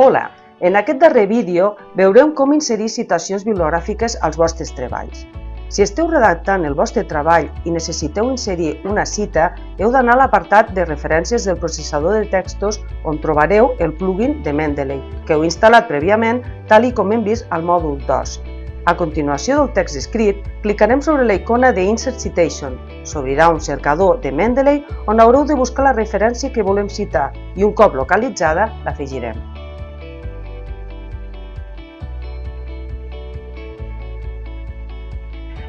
Hola! En aquest darrer vídeo veurem com inserir citacions bibliogràfiques als vostres treballs. Si esteu redactant el vostre treball i necessiteu inserir una cita, heu d'anar a l'apartat de referències del processador de textos on trobareu el plugin de Mendeley, que heu instal·lat prèviament, tal i com hem vist al mòdul 2. A continuació del text escrit, clicarem sobre la icona de Insert Citation. S'obrirà un cercador de Mendeley on haureu de buscar la referència que volem citar i un cop localitzada l'afegirem.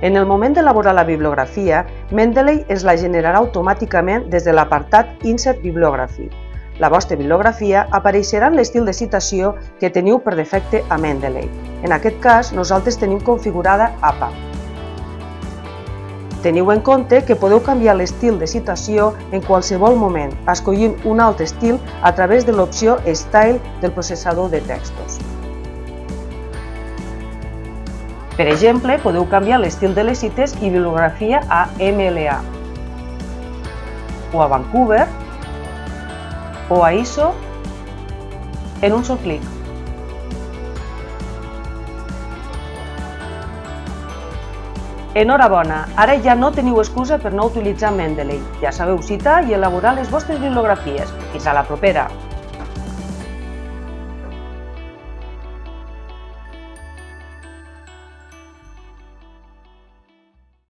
En el moment d'elaborar la bibliografia, Mendeley es la generarà automàticament des de l'apartat Insert Bibliography. La vostra bibliografia apareixerà en l'estil de citació que teniu per defecte a Mendeley. En aquest cas, nosaltres tenim configurada APA. Teniu en compte que podeu canviar l'estil de citació en qualsevol moment, escollint un altre estil a través de l'opció Style del processador de textos. Per exemple, podeu canviar l'estil de les cites i bibliografia a MLA o a Vancouver o a ISO en un sol clic. Enhorabona! Ara ja no teniu excusa per no utilitzar Mendeley. Ja sabeu citar i elaborar les vostres bibliografies. Fins a la propera!